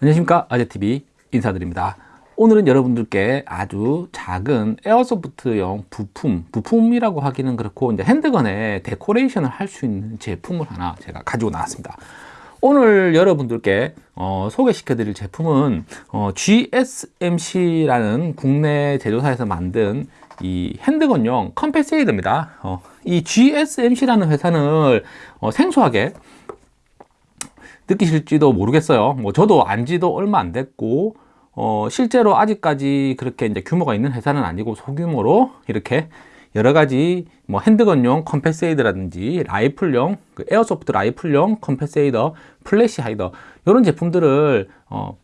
안녕하십니까. 아재TV 인사드립니다. 오늘은 여러분들께 아주 작은 에어소프트용 부품 부품이라고 하기는 그렇고 이제 핸드건에 데코레이션을 할 수 있는 제품을 하나 제가 가지고 나왔습니다. 오늘 여러분들께 어, 소개시켜 드릴 제품은 어, GSMC라는 국내 제조사에서 만든 이 핸드건용 컴패세이드입니다. 어, 이 GSMC라는 회사는 어, 생소하게 느끼실지도 모르겠어요. 뭐 저도 안지도 얼마 안 됐고 어, 실제로 아직까지 그렇게 이제 규모가 있는 회사는 아니고 소규모로 이렇게 여러 가지 뭐 handgun용 compensator라든지 라이플용 그 airsoft 라이플용 compensator flash hider 이런 제품들을 어,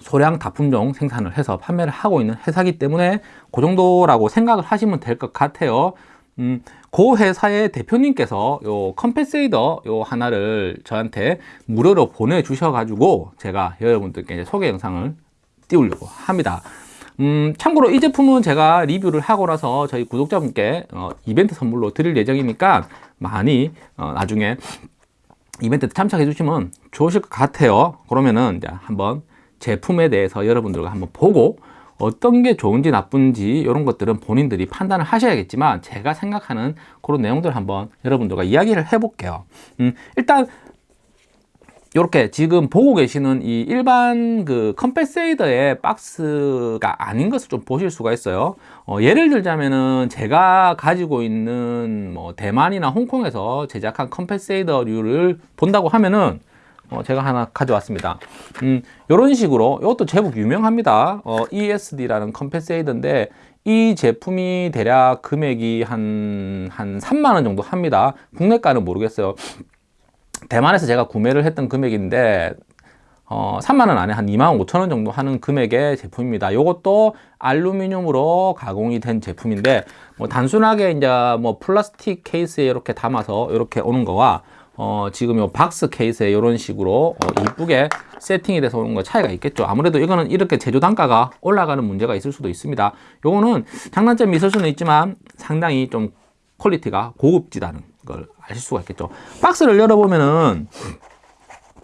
소량 다품종 생산을 해서 판매를 하고 있는 회사기 때문에 그 정도라고 생각을 하시면 될 것 같아요 음, 그 회사의 대표님께서 요 컴패세이더 요 하나를 저한테 무료로 보내주셔 가지고 제가 여러분들께 소개 영상을 띄우려고 합니다. 음, 참고로 이 제품은 제가 리뷰를 하고 나서 저희 구독자분께 어, 이벤트 선물로 드릴 예정이니까 많이 어, 나중에 이벤트 참석해 주시면 좋으실 것 같아요. 그러면은 이제 한번 제품에 대해서 여러분들과 한번 보고 어떤 게 좋은지 나쁜지 이런 것들은 본인들이 판단을 하셔야겠지만 제가 생각하는 그런 내용들을 한번 여러분들과 이야기를 해 볼게요. 음, 일단 이렇게 지금 보고 계시는 이 일반 그 컴패세이더의 박스가 아닌 것을 좀 보실 수가 있어요. 어, 예를 들자면은 제가 가지고 있는 뭐 대만이나 홍콩에서 제작한 컴패세이더류를 본다고 하면은 어, 제가 하나 가져왔습니다. 음, 이런 식으로 이것도 제법 유명합니다. 어, ESD라는 컴패세이더인데 이 제품이 대략 금액이 한, 한 3만원 정도 합니다. 국내가는 모르겠어요. 대만에서 제가 구매를 했던 금액인데 어, 3만원 안에 한 2만 5천원 정도 하는 금액의 제품입니다. 이것도 알루미늄으로 가공이 된 제품인데 뭐 단순하게 이제 뭐 플라스틱 케이스에 이렇게 담아서 이렇게 오는 거와 어, 지금 요 박스 케이스에 이런 식으로 어, 이쁘게 세팅이 돼서 오는 거 차이가 있겠죠. 아무래도 이거는 이렇게 제조 단가가 올라가는 문제가 있을 수도 있습니다. 요거는 장단점이 있을 수는 있지만 상당히 좀 quality가 고급지다는 걸 아실 수가 있겠죠 박스를 열어보면은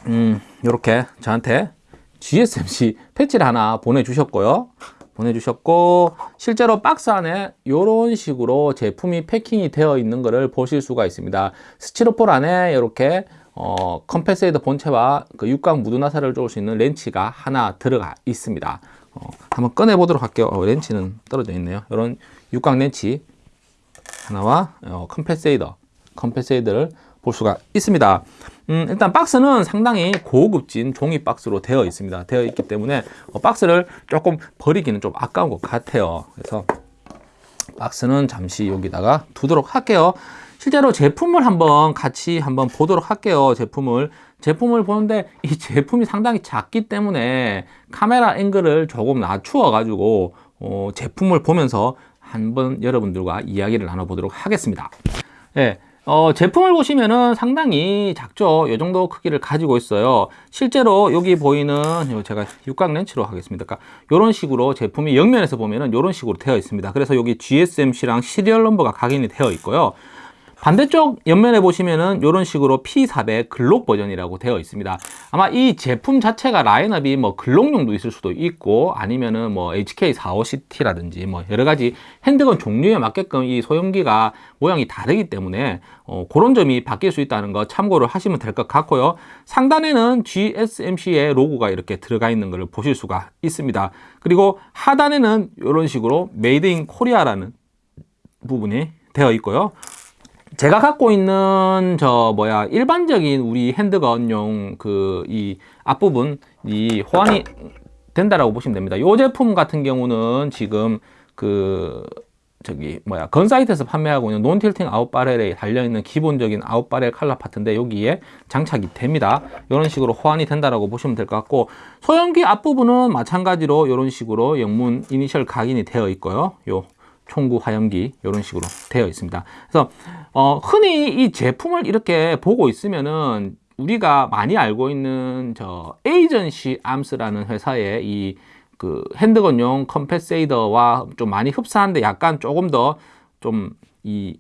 음 이렇게 저한테 GSMC 패치를 하나 보내주셨고요 보내주셨고 실제로 박스 안에 이런 식으로 제품이 패킹이 되어 있는 것을 보실 수가 있습니다. 스티로폴 안에 이렇게 어, compensator 본체와 그 육각 무두 나사를 조을 수 있는 렌치가 하나 들어가 있습니다. 어, 한번 꺼내 보도록 할게요. 어, 렌치는 떨어져 있네요. 이런 육각 렌치 하나와 어, compensator compensator를 볼 수가 있습니다. 음, 일단 박스는 상당히 고급진 종이 박스로 되어 있습니다. 되어 있기 때문에 어, 박스를 조금 버리기는 좀 아까운 것 같아요. 그래서 박스는 잠시 여기다가 두도록 할게요. 실제로 제품을 한번 같이 한번 보도록 할게요. 제품을. 제품을 보는데 이 제품이 상당히 작기 때문에 카메라 앵글을 조금 낮추어 가지고 어, 제품을 보면서 한번 여러분들과 이야기를 나눠보도록 하겠습니다. 예, 어, 제품을 보시면은 상당히 작죠. 이 정도 크기를 가지고 있어요. 실제로 여기 보이는 제가 육각 렌치로 하겠습니다. 그러니까 이런 식으로 제품이 옆면에서 보면은 이런 식으로 되어 있습니다. 그래서 여기 GSMC랑 serial number가 각인이 되어 있고요 반대쪽 옆면에 보시면은 이런 식으로 P400 글록 버전이라고 되어 있습니다. 아마 이 제품 자체가 라인업이 뭐 글록용도 있을 수도 있고 아니면은 뭐 HK45CT라든지 뭐 여러가지 handgun 종류에 맞게끔 이 소염기가 모양이 다르기 때문에 어, 그런 점이 바뀔 수 있다는 거 참고를 하시면 될 것 같고요. 상단에는 GSMC의 로고가 이렇게 들어가 있는 것을 보실 수가 있습니다. 그리고 하단에는 이런 식으로 Made in Korea라는 부분이 되어 있고요 제가 갖고 있는 저 뭐야 일반적인 우리 handgun용 그 이 앞부분 이 호환이 된다라고 보시면 됩니다. 이 제품 같은 경우는 지금 그 저기 뭐야 건사이트에서 판매하고 있는 non-tilting out barrel에 달려있는 기본적인 아웃바렐 칼라 파트인데 여기에 장착이 됩니다 이런 식으로 호환이 된다라고 보시면 될 것 같고 소염기 앞부분은 마찬가지로 이런 식으로 영문 이니셜 각인이 되어 있고요 요 총구 화염기 이런 식으로 되어 있습니다. 그래서 어, 흔히 이 제품을 이렇게 보고 있으면은 우리가 많이 알고 있는 저 Agency Arms라는 회사의 이 그 handgun용 compensator와 좀 많이 흡사한데 약간 조금 더 좀 이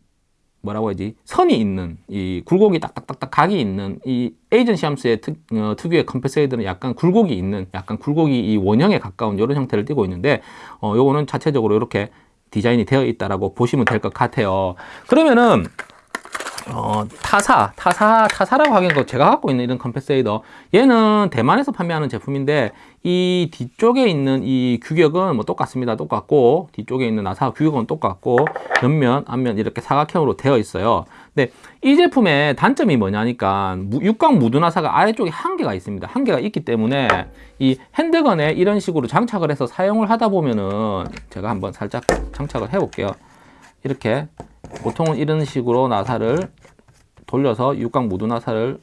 뭐라고 해야지? 선이 있는 이 굴곡이 딱딱딱딱 각이 있는 이 에이전시 함수의 특, 어, 특유의 compensator는 약간 굴곡이 있는 약간 굴곡이 이 원형에 가까운 이런 형태를 띠고 있는데 어 요거는 자체적으로 이렇게 디자인이 되어 있다라고 보시면 될 것 같아요 그러면은 어, 타사, 타사, 타사라고 하기엔 그 제가 갖고 있는 이런 compensator 얘는 대만에서 판매하는 제품인데 이 뒤쪽에 있는 이 규격은 뭐 똑같습니다. 똑같고 뒤쪽에 있는 나사 규격은 똑같고 옆면, 앞면 이렇게 사각형으로 되어 있어요. 근데 이 제품의 단점이 뭐냐니까 육각 무두 나사가 아래쪽에 한 개가 있습니다. 한 개가 있기 때문에 이 handgun에 이런 식으로 장착을 해서 사용을 하다 보면은 제가 한번 살짝 장착을 해 볼게요. 이렇게 보통은 이런 식으로 나사를 돌려서 육각 무두 나사를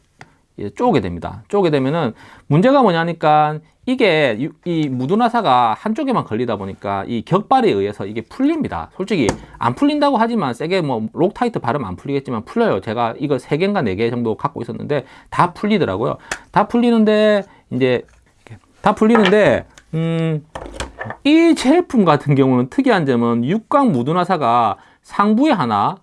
쪼게 됩니다. 쪼게 되면은 문제가 뭐냐니까 이게 이 무두 나사가 한쪽에만 걸리다 보니까 이 격발에 의해서 이게 풀립니다. 솔직히 안 풀린다고 하지만 세게 뭐 Loctite 바르면 안 풀리겠지만 풀려요. 제가 이거 세 개인가 네 개 정도 갖고 있었는데 다 풀리더라고요. 다 풀리는데 이제 다 풀리는데 음, 이 제품 같은 경우는 특이한 점은 육각 무두 나사가 상부에 하나,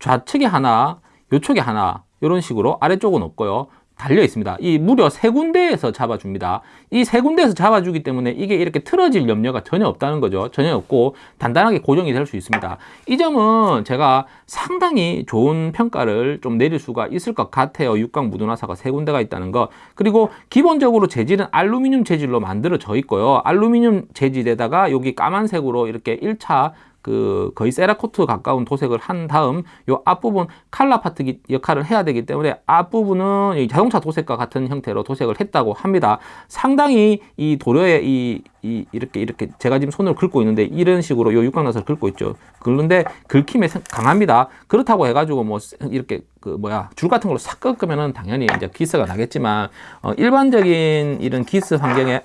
좌측에 하나, 요쪽에 하나 이런 식으로 아래쪽은 없고요. 달려 있습니다. 이 무려 세 군데에서 잡아줍니다. 이 세 군데에서 잡아주기 때문에 이게 이렇게 틀어질 염려가 전혀 없다는 거죠. 전혀 없고 단단하게 고정이 될 수 있습니다. 이 점은 제가 상당히 좋은 평가를 좀 내릴 수가 있을 것 같아요. 육각 무드나사가 세 군데가 있다는 거. 그리고 기본적으로 재질은 알루미늄 재질로 만들어져 있고요. 알루미늄 재질에다가 여기 까만색으로 이렇게 1차 그 거의 세라코트 가까운 도색을 한 다음 요 앞부분 칼라 파트 역할을 해야 되기 때문에 앞부분은 자동차 도색과 같은 형태로 도색을 했다고 합니다. 상당히 이 도료에 이, 이 이렇게 이렇게 제가 지금 손으로 긁고 있는데 이런 식으로 요 육각나사를 긁고 있죠. 긁는데 긁힘에 강합니다. 그렇다고 해가지고 뭐 이렇게 그 뭐야 줄 같은 걸로 싹 꺾으면은 당연히 이제 기스가 나겠지만 어 일반적인 이런 기스 환경에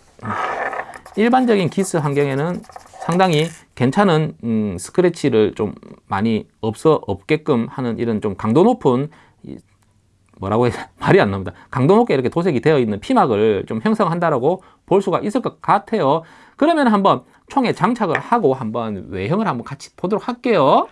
일반적인 기스 환경에는 상당히 괜찮은 음, 스크래치를 좀 많이 없어 없게끔 하는 이런 좀 강도 높은 뭐라고 해야 말이 안 나옵니다. 강도 높게 이렇게 도색이 되어 있는 피막을 좀 형성한다라고 볼 수가 있을 것 같아요. 그러면 한번 총에 장착을 하고 한번 외형을 한번 같이 보도록 할게요.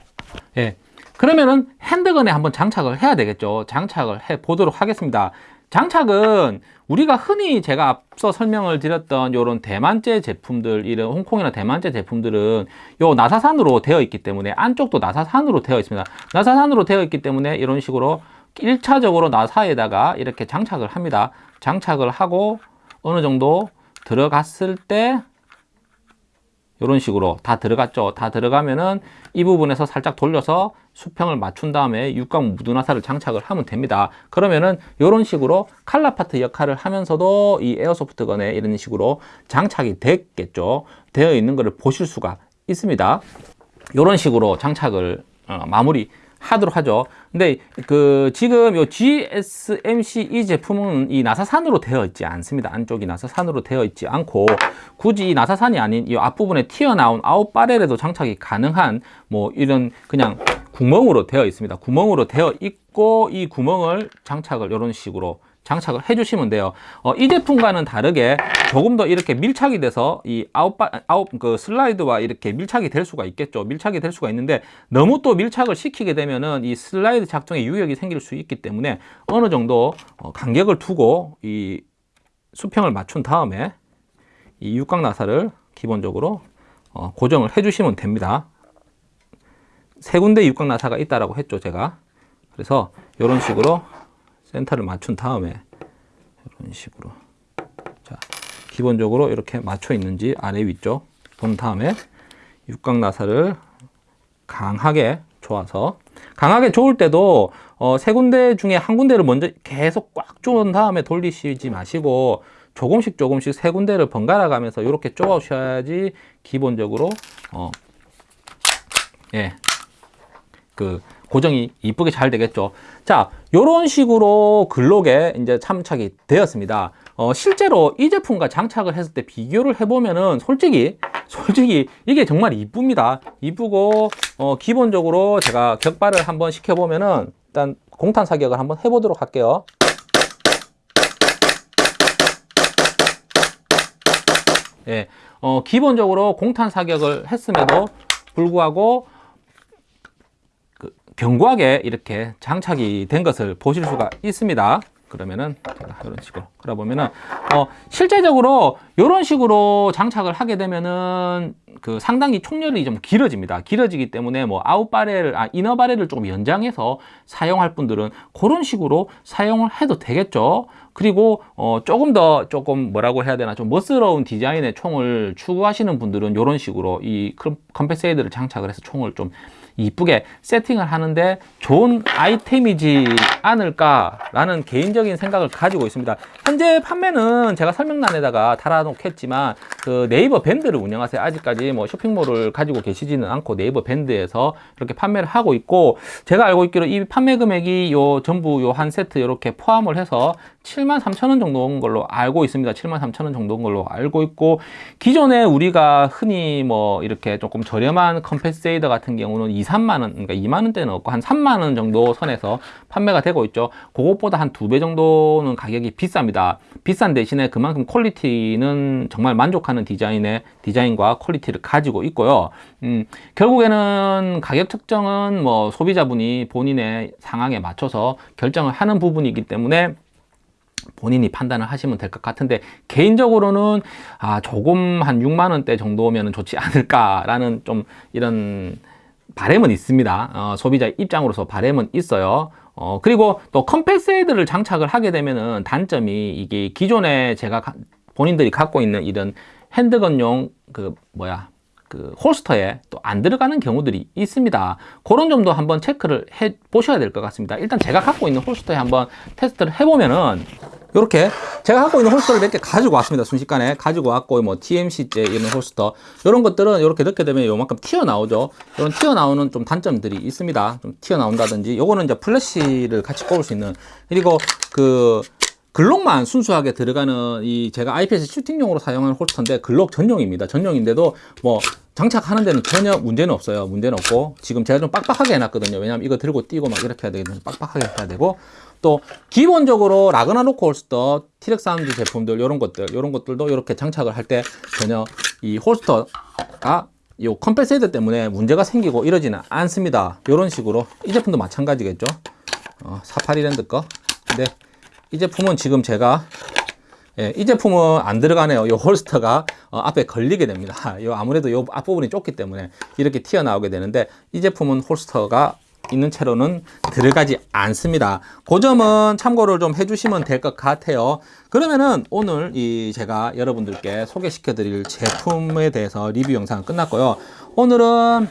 예. 그러면은 핸드건에 한번 장착을 해야 되겠죠. 장착을 해 보도록 하겠습니다. 장착은 우리가 흔히 제가 앞서 설명을 드렸던 이런 대만제 제품들 이런 홍콩이나 대만제 제품들은 요 나사산으로 되어 있기 때문에 안쪽도 나사산으로 되어 있습니다. 나사산으로 되어 있기 때문에 이런 식으로 1차적으로 나사에다가 이렇게 장착을 합니다. 장착을 하고 어느 정도 들어갔을 때 이런 식으로 다 들어갔죠. 다 들어가면은 이 부분에서 살짝 돌려서 수평을 맞춘 다음에 육각 무드나사를 장착을 하면 됩니다. 그러면은 이런 식으로 칼라 파트 역할을 하면서도 이 에어소프트건에 이런 식으로 장착이 됐겠죠. 되어 있는 것을 보실 수가 있습니다. 이런 식으로 장착을 어, 마무리 하도록 하죠. 근데 그 지금 요 GSMC 이 제품은 이 나사산으로 되어 있지 않습니다. 안쪽이 나사산으로 되어 있지 않고 굳이 이 나사산이 아닌 이 앞부분에 튀어나온 out barrel에도 장착이 가능한 뭐 이런 그냥 구멍으로 되어 있습니다. 구멍으로 되어 있고 이 구멍을 장착을 이런 식으로 장착을 해주시면 돼요. 어, 이 제품과는 다르게 조금 더 이렇게 밀착이 돼서 이 아웃바, 아웃, 그 슬라이드와 이렇게 밀착이 될 수가 있겠죠. 밀착이 될 수가 있는데 너무 또 밀착을 시키게 되면은 이 슬라이드 작동에 유격이 생길 수 있기 때문에 어느 정도 어, 간격을 두고 이 수평을 맞춘 다음에 이 육각 나사를 기본적으로 어, 고정을 해주시면 됩니다. 세 군데 육각 나사가 있다라고 했죠, 제가. 그래서 이런 식으로 센터를 맞춘 다음에 이런 식으로. 자 기본적으로 이렇게 맞춰 있는지 아래 위쪽 본 다음에 육각 나사를 강하게 조아서 강하게 조을 때도 어, 세 군데 중에 한 군데를 먼저 계속 꽉 조은 다음에 돌리시지 마시고 조금씩 조금씩 세 군데를 번갈아 가면서 이렇게 쪼아 주셔야지 기본적으로 어, 예, 그 고정이 이쁘게 잘 되겠죠. 자, 이런 식으로 글록에 이제 참착이 되었습니다. 어, 실제로 이 제품과 장착을 했을 때 비교를 해보면은 솔직히 솔직히 이게 정말 이쁩니다. 이쁘고 어, 기본적으로 제가 격발을 한번 시켜보면은 일단 공탄 사격을 한번 해보도록 할게요. 예, 어, 기본적으로 공탄 사격을 했음에도 불구하고 견고하게 이렇게 장착이 된 것을 보실 수가 있습니다. 그러면은 이런 식으로 그러 보면은 어 실제적으로 이런 식으로 장착을 하게 되면은 그 상당히 총열이 좀 길어집니다. 길어지기 때문에 뭐 out barrel 아 inner barrel을 조금 연장해서 사용할 분들은 그런 식으로 사용을 해도 되겠죠. 그리고 어 조금 더 조금 뭐라고 해야 되나 좀 멋스러운 디자인의 총을 추구하시는 분들은 이런 식으로 이 compensator를 장착을 해서 총을 좀 이쁘게 세팅을 하는데 좋은 아이템이지 않을까라는 개인적인 생각을 가지고 있습니다. 현재 판매는 제가 설명란에다가 달아놓겠지만 그 네이버 밴드를 운영하세요. 아직까지 뭐 쇼핑몰을 가지고 계시지는 않고 네이버 밴드에서 이렇게 판매를 하고 있고 제가 알고 있기로 이 판매 금액이 요 전부 요 한 세트 이렇게 포함을 해서 7만 3천 원 정도인 걸로 알고 있습니다. 7만 3천 원 정도인 걸로 알고 있고 기존에 우리가 흔히 뭐 이렇게 조금 저렴한 compensator 같은 경우는 2, 3만 원, 그러니까 2만 원대는 없고 한 3만 원 정도 선에서 판매가 되고 있죠. 그것보다 한 두 배 정도는 가격이 비쌉니다. 비싼 대신에 그만큼 quality는 정말 만족하는 디자인의 디자인과 quality를 가지고 있고요. 음, 결국에는 가격 측정은 뭐 소비자분이 본인의 상황에 맞춰서 결정을 하는 부분이기 때문에 본인이 판단을 하시면 될 것 같은데 개인적으로는 아 조금 한 6만 원대 정도면 좋지 않을까라는 좀 이런 바램은 있습니다. 어, 소비자 입장으로서 바램은 있어요. 어, 그리고 또 compensator를 장착을 하게 되면은 단점이 이게 기존에 제가 가, 본인들이 갖고 있는 이런 handgun용 그 뭐야 그 holster에 또 안 들어가는 경우들이 있습니다. 그런 점도 한번 체크를 해 보셔야 될 것 같습니다. 일단 제가 갖고 있는 holster에 한번 테스트를 해보면은 이렇게 제가 갖고 있는 holster를 몇 개 가지고 왔습니다. 순식간에 가지고 왔고 뭐 TMC제 이런 holster 이런 것들은 이렇게 넣게 되면 요만큼 튀어나오죠. 이런 튀어나오는 좀 단점들이 있습니다. 좀 튀어나온다든지 요거는 이제 플래시를 같이 꼽을 수 있는 그리고 그 글록만 순수하게 들어가는 이 제가 IPSC 슈팅용으로 사용하는 holster인데 글록 전용입니다. 전용인데도 뭐 장착하는 데는 전혀 문제는 없어요. 문제는 없고 지금 제가 좀 빡빡하게 해놨거든요. 왜냐하면 이거 들고 뛰고 막 이렇게 해야 되거든요. 빡빡하게 해야 되고 또 기본적으로 라그나로크 holster, T.Rex Arms 제품들 이런 것들 이런 것들도 이렇게 장착을 할 때 전혀 이 holster가 이 compensator 때문에 문제가 생기고 이러지는 않습니다. 이런 식으로 이 제품도 마찬가지겠죠. 어, 사파리랜드 거. 근데 이 제품은 지금 제가 예, 이 제품은 안 들어가네요. 이 홀스터가 어, 앞에 걸리게 됩니다. 요 아무래도 이 앞부분이 좁기 때문에 이렇게 튀어나오게 되는데 이 제품은 홀스터가 있는 채로는 들어가지 않습니다. 그 점은 참고를 좀 해주시면 될 것 같아요. 그러면은 오늘 이 제가 여러분들께 소개시켜 드릴 제품에 대해서 리뷰 영상 끝났고요. 오늘은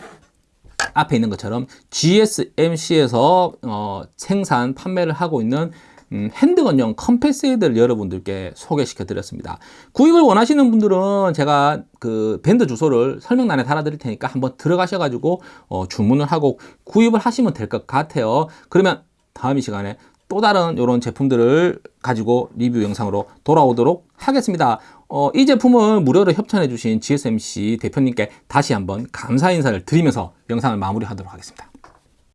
앞에 있는 것처럼 GSMC에서 어, 생산 판매를 하고 있는 음, 핸드건용 컴패세이드를 여러분들께 소개시켜 드렸습니다. 구입을 원하시는 분들은 제가 그 밴드 주소를 설명란에 달아 드릴 테니까 한번 들어가셔 가지고 어, 주문을 하고 구입을 하시면 될 것 같아요. 그러면 다음 이 시간에 또 다른 이런 제품들을 가지고 리뷰 영상으로 돌아오도록 하겠습니다. 어, 이 제품을 무료로 협찬해 주신 GSMC 대표님께 다시 한번 감사 인사를 드리면서 영상을 마무리하도록 하겠습니다.